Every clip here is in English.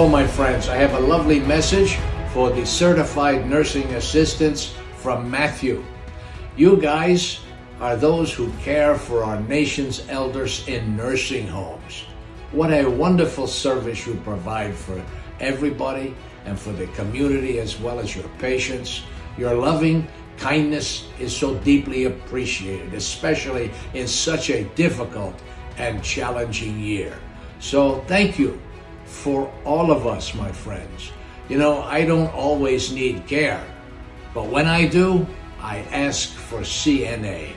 So, my friends, I have a lovely message for the certified nursing assistants from Matthew. You guys are those who care for our nation's elders in nursing homes. What a wonderful service you provide for everybody and for the community as well as your patients. Your loving kindness is so deeply appreciated, especially in such a difficult and challenging year. So thank you for all of us, my friends. You know, I don't always need care, but when I do, I ask for CNA.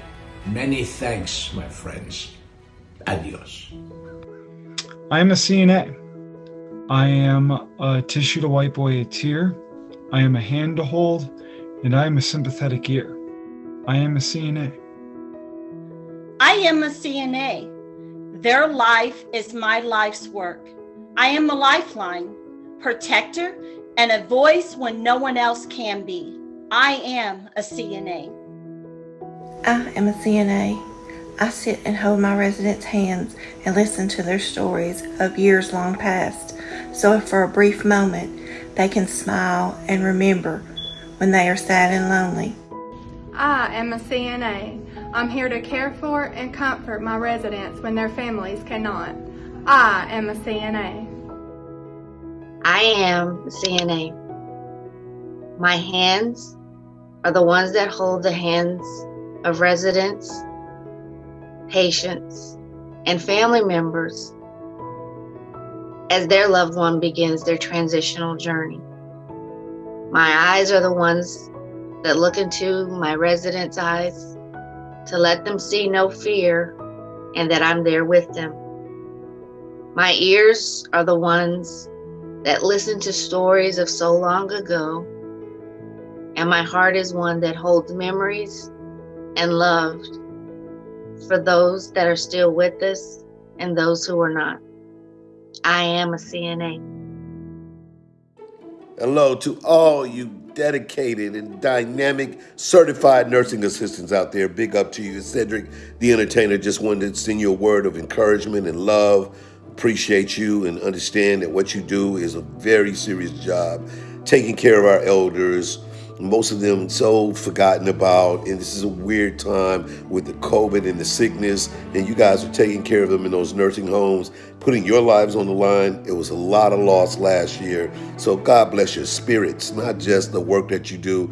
Many thanks, my friends. Adios. I am a CNA. I am a tissue to wipe away a tear. I am a hand to hold, and I am a sympathetic ear. I am a CNA. I am a CNA. Their life is my life's work. I am a lifeline, protector, and a voice when no one else can be. I am a CNA. I am a CNA. I sit and hold my residents' hands and listen to their stories of years long past, so if for a brief moment they can smile and remember when they are sad and lonely. I am a CNA. I'm here to care for and comfort my residents when their families cannot. I am a CNA. I am a CNA. My hands are the ones that hold the hands of residents, patients, and family members as their loved one begins their transitional journey. My eyes are the ones that look into my residents' eyes to let them see no fear and that I'm there with them. My ears are the ones that listen to stories of so long ago, and my heart is one that holds memories and love for those that are still with us and those who are not. I am a CNA. Hello to all you dedicated and dynamic certified nursing assistants out there. Big up to you. Cedric, the entertainer, just wanted to send you a word of encouragement and love. Appreciate you and understand that what you do is a very serious job. Taking care of our elders, most of them so forgotten about and this is a weird time with the covid and the sickness and you guys are taking care of them in those nursing homes putting your lives on the line it was a lot of loss last year so god bless your spirits not just the work that you do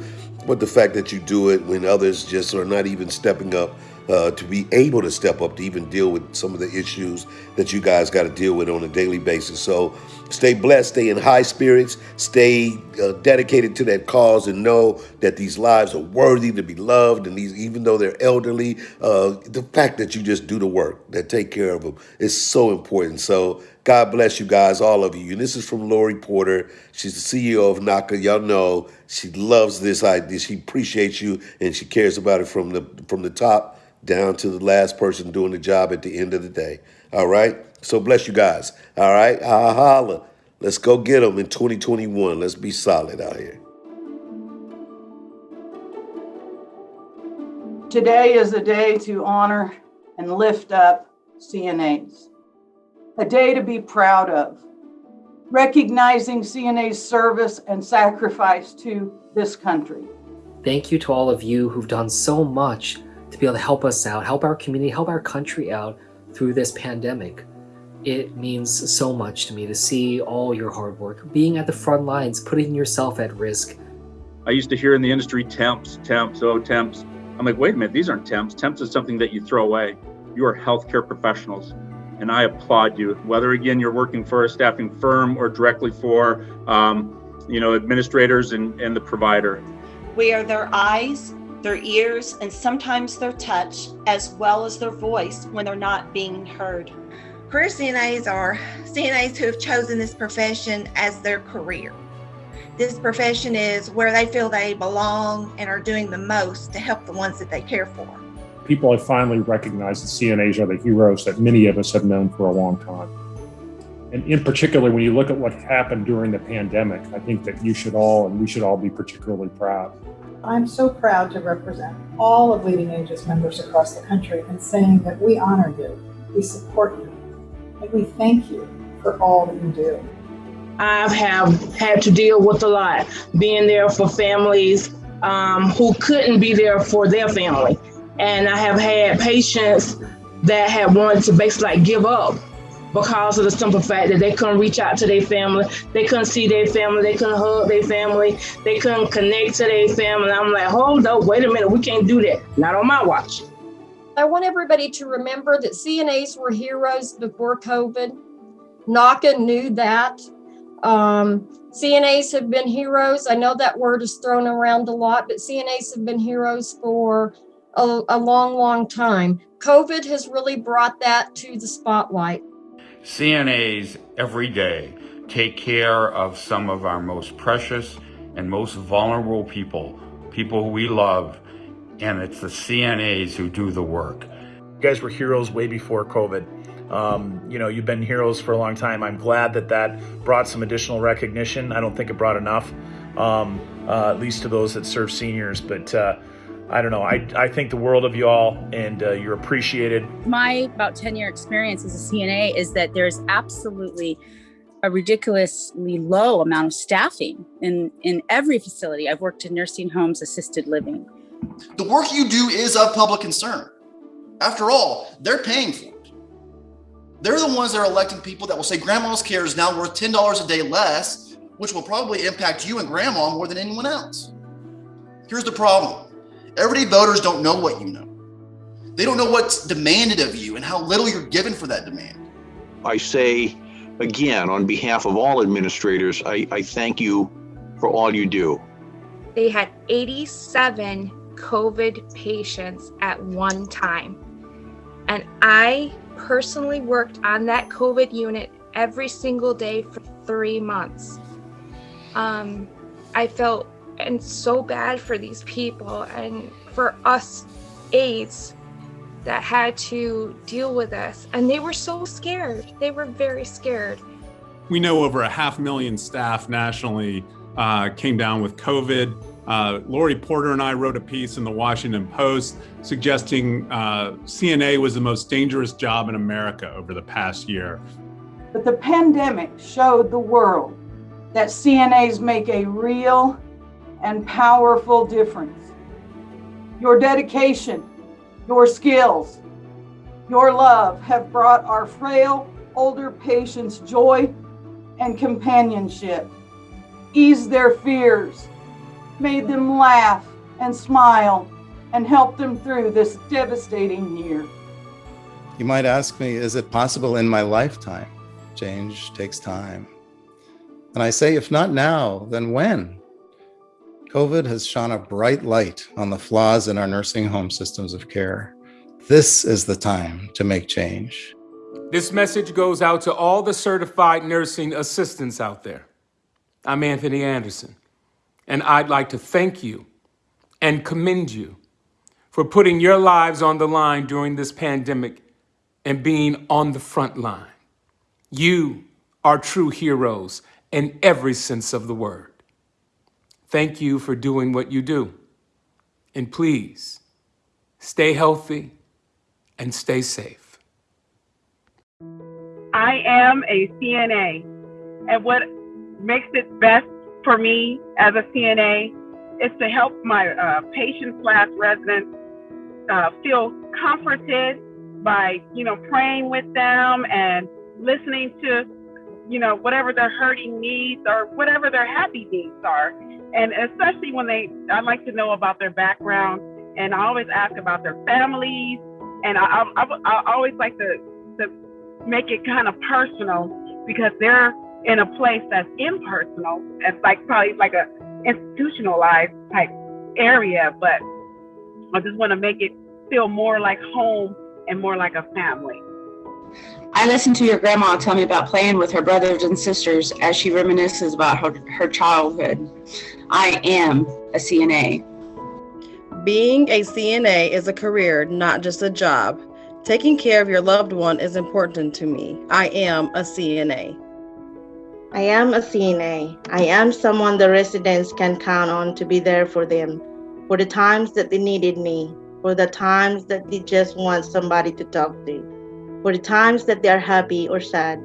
but the fact that you do it when others just are not even stepping up uh, to be able to step up to even deal with some of the issues that you guys got to deal with on a daily basis. So stay blessed, stay in high spirits, stay uh, dedicated to that cause, and know that these lives are worthy to be loved. And these, even though they're elderly, uh, the fact that you just do the work, that take care of them, is so important. So God bless you guys, all of you. And this is from Lori Porter. She's the CEO of NAHCA. Y'all know she loves this idea. She appreciates you and she cares about it from the from the top down to the last person doing the job at the end of the day. All right? So bless you guys. All right? Ha holla. Let's go get them in 2021. Let's be solid out here. Today is a day to honor and lift up CNAs, a day to be proud of, recognizing CNA's service and sacrifice to this country. Thank you to all of you who've done so much to be able to help us out, help our community, help our country out through this pandemic. It means so much to me to see all your hard work, being at the front lines, putting yourself at risk. I used to hear in the industry temps, temps, oh, temps. I'm like, wait a minute, these aren't temps. Temps is something that you throw away. You are healthcare professionals. And I applaud you, whether again you're working for a staffing firm or directly for, um, you know, administrators and, and the provider. We are their eyes, their ears, and sometimes their touch, as well as their voice when they're not being heard. Career CNAs are CNAs who have chosen this profession as their career. This profession is where they feel they belong and are doing the most to help the ones that they care for. People have finally recognized that CNAs are the heroes that many of us have known for a long time. And in particular, when you look at what happened during the pandemic, I think that you should all and we should all be particularly proud. I'm so proud to represent all of LeadingAge's members across the country in saying that we honor you, we support you, and we thank you for all that you do. I have had to deal with a lot, being there for families um, who couldn't be there for their family. And I have had patients that have wanted to basically like give up because of the simple fact that they couldn't reach out to their family, they couldn't see their family, they couldn't hug their family, they couldn't connect to their family. I'm like, hold up, wait a minute, we can't do that. Not on my watch. I want everybody to remember that CNAs were heroes before COVID. NAHCA knew that. Um, CNAs have been heroes. I know that word is thrown around a lot, but CNAs have been heroes for a, a long, long time. COVID has really brought that to the spotlight. CNAs every day take care of some of our most precious and most vulnerable people, people we love, and it's the CNAs who do the work. You guys were heroes way before COVID. Um, you know, you've been heroes for a long time. I'm glad that that brought some additional recognition. I don't think it brought enough, um, uh, at least to those that serve seniors. But uh, I don't know. I, I think the world of you all, and uh, you're appreciated. My about 10 year experience as a CNA is that there's absolutely a ridiculously low amount of staffing in, in every facility. I've worked in nursing homes, assisted living. The work you do is of public concern. After all, they're paying for it. They're the ones that are electing people that will say grandma's care is now worth $10 a day less, which will probably impact you and grandma more than anyone else. Here's the problem everyday voters don't know what you know. They don't know what's demanded of you and how little you're given for that demand. I say again, on behalf of all administrators, I, I thank you for all you do. They had 87 COVID patients at one time. And I personally worked on that COVID unit every single day for three months. Um, I felt and so bad for these people and for us aides that had to deal with this. And they were so scared. They were very scared. We know over a half million staff nationally uh, came down with COVID. Uh, Lori Porter and I wrote a piece in the Washington Post suggesting uh, CNA was the most dangerous job in America over the past year. But the pandemic showed the world that CNAs make a real and powerful difference. Your dedication, your skills, your love have brought our frail older patients joy and companionship, eased their fears, made them laugh and smile, and helped them through this devastating year. You might ask me, is it possible in my lifetime? Change takes time. And I say, if not now, then when? COVID has shone a bright light on the flaws in our nursing home systems of care. This is the time to make change. This message goes out to all the certified nursing assistants out there. I'm Anthony Anderson, and I'd like to thank you and commend you for putting your lives on the line during this pandemic and being on the front line. You are true heroes in every sense of the word. Thank you for doing what you do. And please, stay healthy and stay safe. I am a CNA, and what makes it best for me as a CNA is to help my uh, patients slash residents uh, feel comforted by, you know, praying with them and listening to, you know, whatever their hurting needs or whatever their happy needs are and especially when they, I like to know about their background, and I always ask about their families, and I, I, I, always like to to make it kind of personal because they're in a place that's impersonal. It's like probably like a institutionalized type area, but I just want to make it feel more like home and more like a family. I listened to your grandma tell me about playing with her brothers and sisters as she reminisces about her, her childhood. I am a CNA. Being a CNA is a career, not just a job. Taking care of your loved one is important to me. I am a CNA. I am a CNA. I am someone the residents can count on to be there for them for the times that they needed me, for the times that they just want somebody to talk to for the times that they are happy or sad,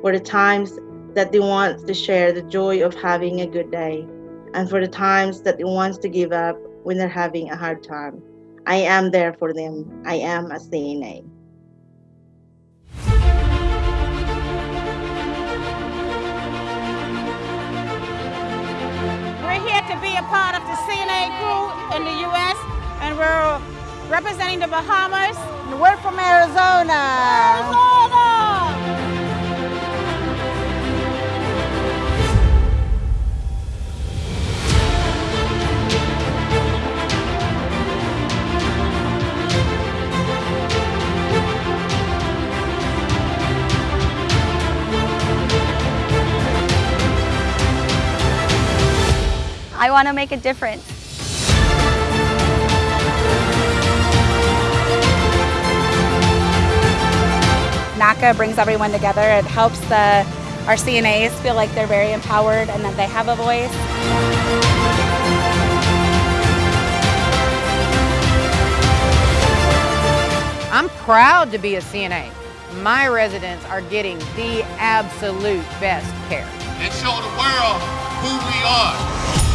for the times that they want to share the joy of having a good day and for the times that they want to give up when they're having a hard time. I am there for them. I am a CNA. We're here to be a part of the CNA crew in the U.S. and we're representing the Bahamas. And we're from Arizona. Arizona! I want to make a difference. NAHCA brings everyone together. It helps the our CNAs feel like they're very empowered and that they have a voice. I'm proud to be a CNA. My residents are getting the absolute best care. And show the world who we are.